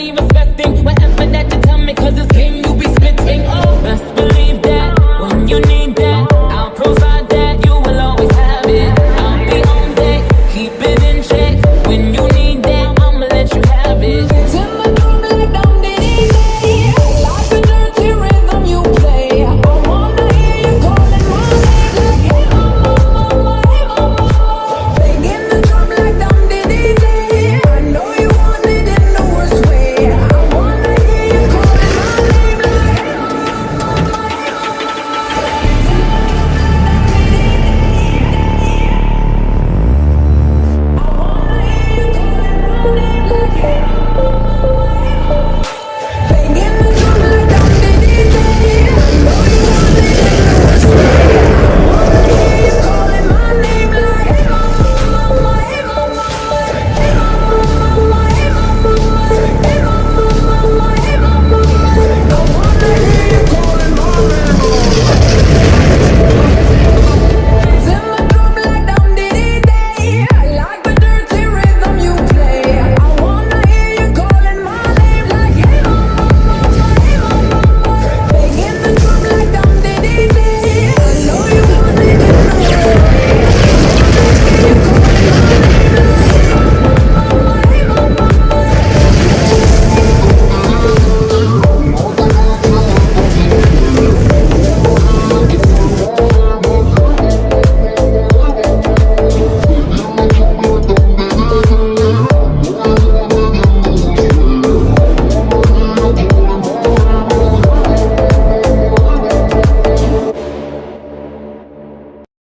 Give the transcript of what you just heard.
be respecting whatever that you tell me, cause this game you be spitting. Oh, best believe.